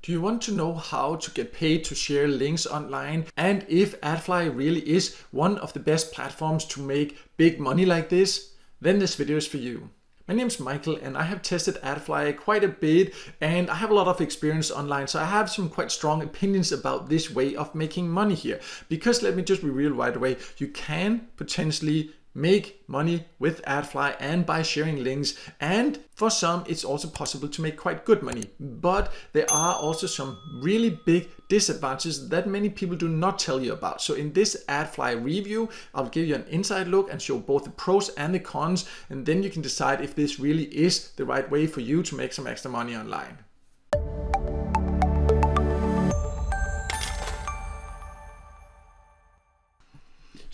Do you want to know how to get paid to share links online and if AdFly really is one of the best platforms to make big money like this? Then this video is for you. My name is Michael and I have tested AdFly quite a bit and I have a lot of experience online so I have some quite strong opinions about this way of making money here because let me just be real right away you can potentially make money with AdFly and by sharing links. And for some it's also possible to make quite good money. But there are also some really big disadvantages that many people do not tell you about. So in this AdFly review I'll give you an inside look and show both the pros and the cons. And then you can decide if this really is the right way for you to make some extra money online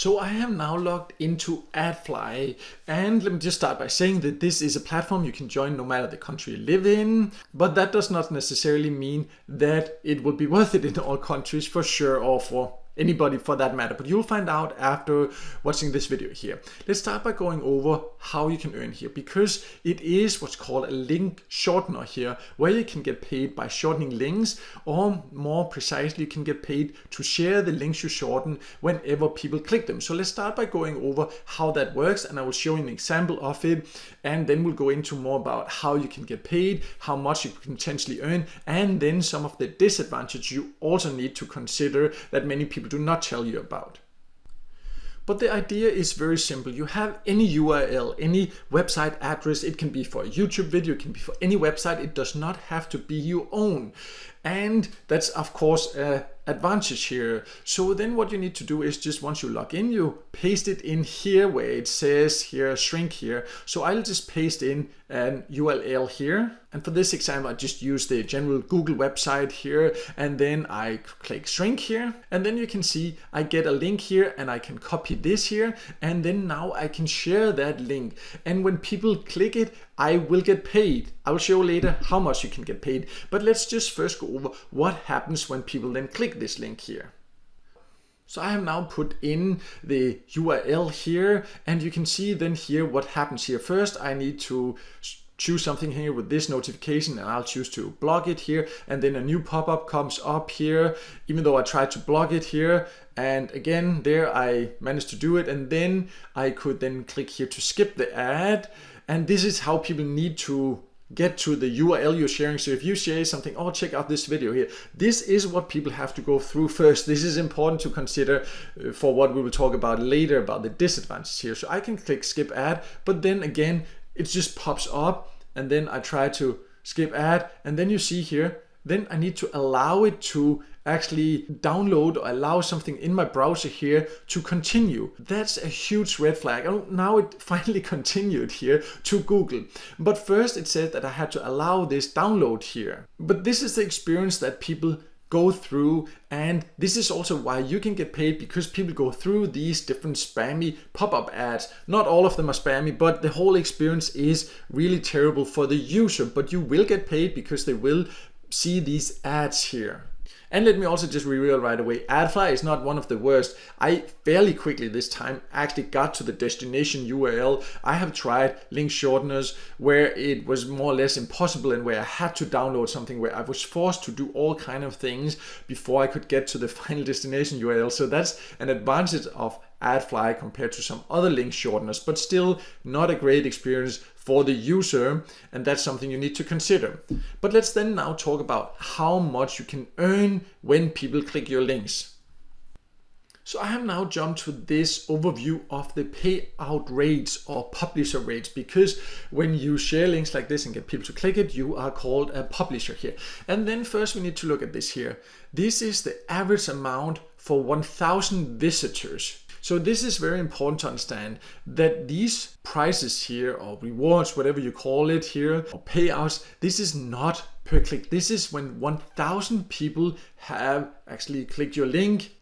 So I have now logged into AdFly and let me just start by saying that this is a platform you can join no matter the country you live in, but that does not necessarily mean that it will be worth it in all countries for sure or for anybody for that matter, but you'll find out after watching this video here. Let's start by going over how you can earn here because it is what's called a link shortener here where you can get paid by shortening links or more precisely you can get paid to share the links you shorten whenever people click them. So let's start by going over how that works and I will show you an example of it and then we'll go into more about how you can get paid, how much you can potentially earn and then some of the disadvantages you also need to consider that many people do not tell you about. But the idea is very simple. You have any URL, any website address. It can be for a YouTube video, it can be for any website. It does not have to be your own. And that's of course a advantage here. So then what you need to do is just once you log in, you paste it in here where it says here shrink here. So I'll just paste in an URL here. And for this example, I just use the general Google website here and then I click shrink here. And then you can see I get a link here and I can copy this here. And then now I can share that link. And when people click it, I will get paid. I will show later how much you can get paid. But let's just first go over what happens when people then click this link here. So I have now put in the URL here and you can see then here what happens here. First I need to choose something here with this notification and I'll choose to block it here and then a new pop-up comes up here even though I tried to block it here and again there I managed to do it and then I could then click here to skip the ad and this is how people need to get to the URL you're sharing. So if you share something, oh, check out this video here. This is what people have to go through first. This is important to consider uh, for what we will talk about later about the disadvantages here. So I can click skip ad, but then again, it just pops up and then I try to skip ad and then you see here, then I need to allow it to actually download or allow something in my browser here to continue. That's a huge red flag. Oh, now it finally continued here to Google. But first it said that I had to allow this download here. But this is the experience that people go through and this is also why you can get paid because people go through these different spammy pop-up ads. Not all of them are spammy but the whole experience is really terrible for the user but you will get paid because they will see these ads here and let me also just reveal right away, AdFly is not one of the worst. I fairly quickly this time actually got to the destination URL. I have tried link shorteners where it was more or less impossible and where I had to download something where I was forced to do all kind of things before I could get to the final destination URL. So that's an advantage of AdFly compared to some other link shorteners, but still not a great experience for the user and that's something you need to consider. But let's then now talk about how much you can earn when people click your links. So I have now jumped to this overview of the payout rates or publisher rates because when you share links like this and get people to click it, you are called a publisher here. And then first we need to look at this here. This is the average amount for 1000 visitors. So this is very important to understand that these prices here or rewards, whatever you call it here, or payouts, this is not per click. This is when 1000 people have actually clicked your link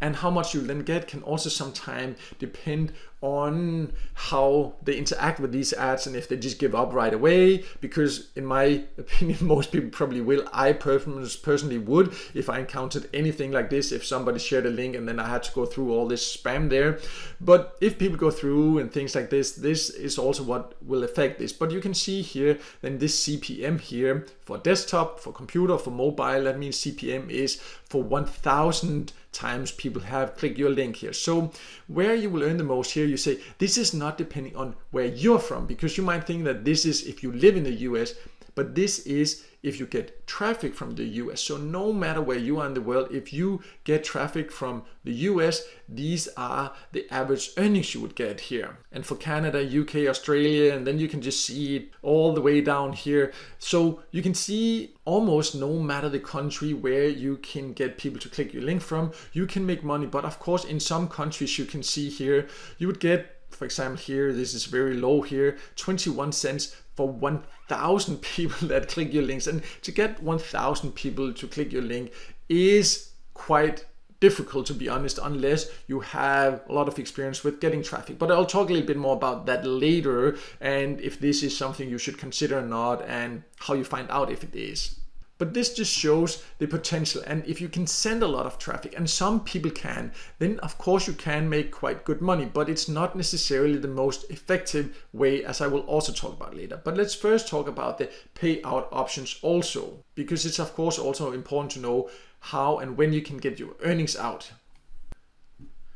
and how much you then get can also sometimes depend on how they interact with these ads and if they just give up right away. Because in my opinion most people probably will. I personally would if i encountered anything like this if somebody shared a link and then i had to go through all this spam there. But if people go through and things like this this is also what will affect this. But you can see here then this cpm here for desktop for computer for mobile that means cpm is for 1000 times people have clicked your link here. So where you will earn the most here, you say this is not depending on where you're from because you might think that this is if you live in the US, but this is if you get traffic from the US. So no matter where you are in the world, if you get traffic from the US, these are the average earnings you would get here. And for Canada, UK, Australia, and then you can just see it all the way down here. So you can see almost no matter the country where you can get people to click your link from, you can make money. But of course, in some countries you can see here, you would get for example here this is very low here 21 cents for 1000 people that click your links. And to get 1000 people to click your link is quite difficult to be honest unless you have a lot of experience with getting traffic. But I'll talk a little bit more about that later and if this is something you should consider or not and how you find out if it is but this just shows the potential. And if you can send a lot of traffic, and some people can, then of course you can make quite good money, but it's not necessarily the most effective way, as I will also talk about later. But let's first talk about the payout options also, because it's of course also important to know how and when you can get your earnings out.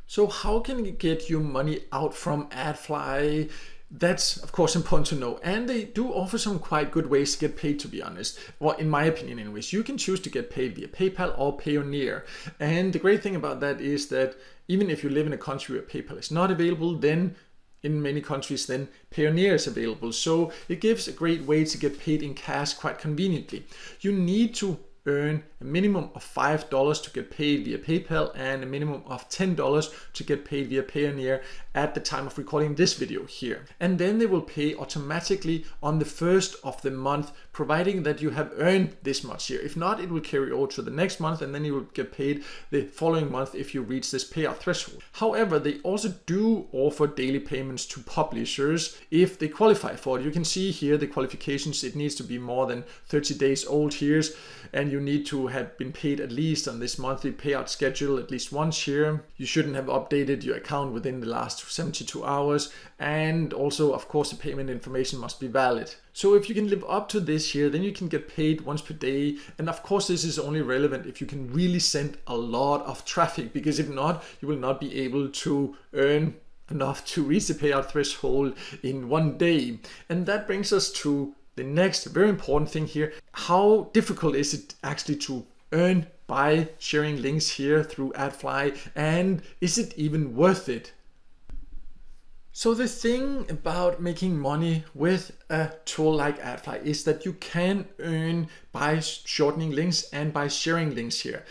So how can you get your money out from AdFly? That's of course important to know. And they do offer some quite good ways to get paid to be honest. Well, in my opinion anyways, you can choose to get paid via PayPal or Payoneer. And the great thing about that is that even if you live in a country where PayPal is not available, then in many countries then Payoneer is available. So it gives a great way to get paid in cash quite conveniently. You need to earn a minimum of $5 to get paid via PayPal and a minimum of $10 to get paid via Payoneer at the time of recording this video here. And then they will pay automatically on the first of the month, providing that you have earned this much here. If not, it will carry over to the next month and then you will get paid the following month if you reach this payout threshold. However, they also do offer daily payments to publishers if they qualify for it. You can see here the qualifications. It needs to be more than 30 days old here and you need to have been paid at least on this monthly payout schedule at least once here. You shouldn't have updated your account within the last 72 hours and also of course the payment information must be valid. So if you can live up to this here then you can get paid once per day and of course this is only relevant if you can really send a lot of traffic because if not you will not be able to earn enough to reach the payout threshold in one day. And that brings us to the next very important thing here, how difficult is it actually to earn by sharing links here through AdFly and is it even worth it? So the thing about making money with a tool like AdFly is that you can earn by shortening links and by sharing links here.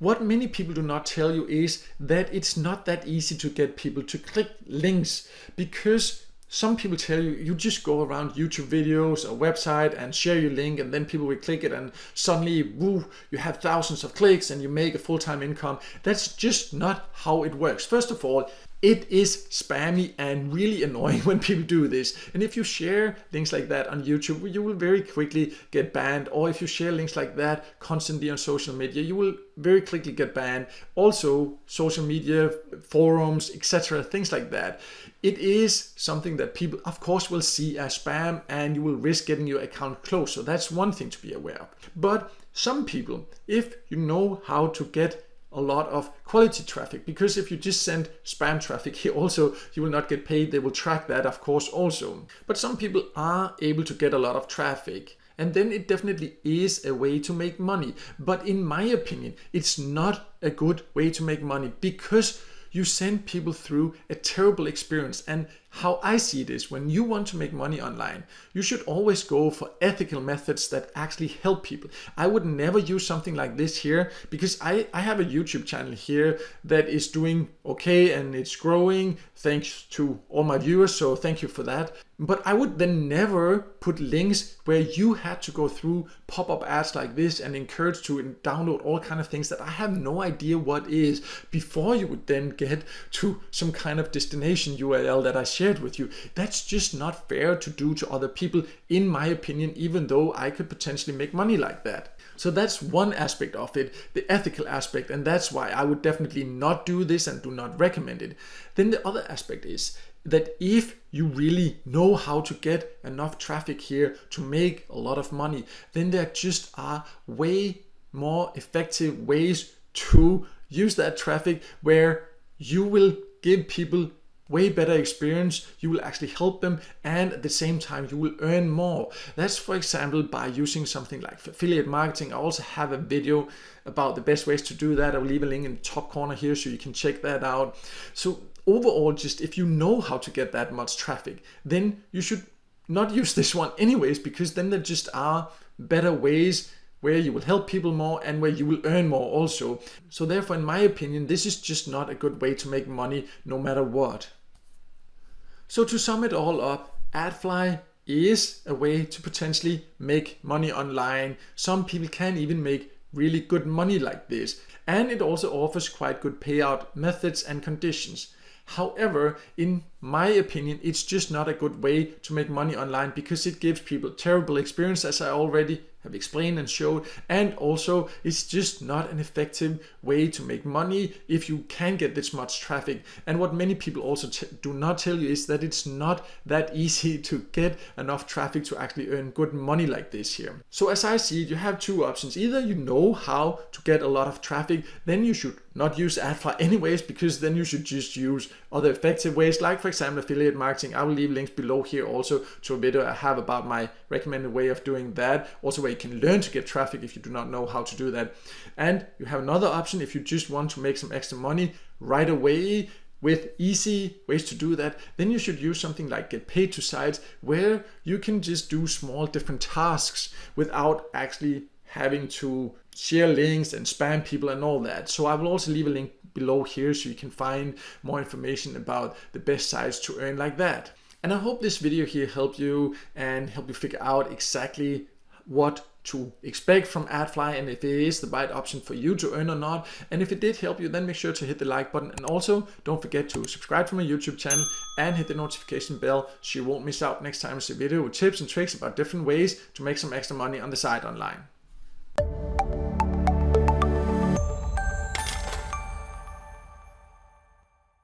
What many people do not tell you is that it's not that easy to get people to click links because some people tell you you just go around YouTube videos or website and share your link and then people will click it and suddenly woo you have thousands of clicks and you make a full-time income. That's just not how it works. First of all it is spammy and really annoying when people do this. And if you share links like that on YouTube, you will very quickly get banned. Or if you share links like that constantly on social media, you will very quickly get banned. Also, social media, forums, etc., things like that. It is something that people, of course, will see as spam and you will risk getting your account closed. So that's one thing to be aware of. But some people, if you know how to get a lot of quality traffic because if you just send spam traffic here also you will not get paid. They will track that of course also. But some people are able to get a lot of traffic and then it definitely is a way to make money. But in my opinion it's not a good way to make money because you send people through a terrible experience. And How I see it is when you want to make money online, you should always go for ethical methods that actually help people. I would never use something like this here because I, I have a YouTube channel here that is doing okay and it's growing thanks to all my viewers. So thank you for that. But I would then never put links where you had to go through pop-up ads like this and encourage to download all kind of things that I have no idea what is before you would then get to some kind of destination URL that I shared with you. That's just not fair to do to other people in my opinion, even though I could potentially make money like that. So that's one aspect of it, the ethical aspect, and that's why I would definitely not do this and do not recommend it. Then the other aspect is that if you really know how to get enough traffic here to make a lot of money, then there just are way more effective ways to use that traffic where you will give people way better experience you will actually help them and at the same time you will earn more that's for example by using something like affiliate marketing i also have a video about the best ways to do that i'll leave a link in the top corner here so you can check that out so overall just if you know how to get that much traffic then you should not use this one anyways because then there just are better ways where you will help people more and where you will earn more also. So therefore, in my opinion, this is just not a good way to make money no matter what. So to sum it all up, AdFly is a way to potentially make money online. Some people can even make really good money like this. And it also offers quite good payout methods and conditions. However, in my opinion, it's just not a good way to make money online because it gives people terrible experience as I already have explained and showed. And also it's just not an effective way to make money if you can get this much traffic. And what many people also do not tell you is that it's not that easy to get enough traffic to actually earn good money like this here. So as I see it you have two options. Either you know how to get a lot of traffic then you should not use AdFly anyways because then you should just use other effective ways like for example affiliate marketing. I will leave links below here also to a video I uh, have about my recommended way of doing that. Also where you can learn to get traffic if you do not know how to do that and you have another option if you just want to make some extra money right away with easy ways to do that, then you should use something like get paid to sites where you can just do small different tasks without actually having to share links and spam people and all that. So I will also leave a link below here so you can find more information about the best sites to earn like that. And I hope this video here helped you and helped you figure out exactly what to expect from AdFly and if it is the right option for you to earn or not. And if it did help you, then make sure to hit the like button. And also don't forget to subscribe to my YouTube channel and hit the notification bell so you won't miss out next time I see a video with tips and tricks about different ways to make some extra money on the side online.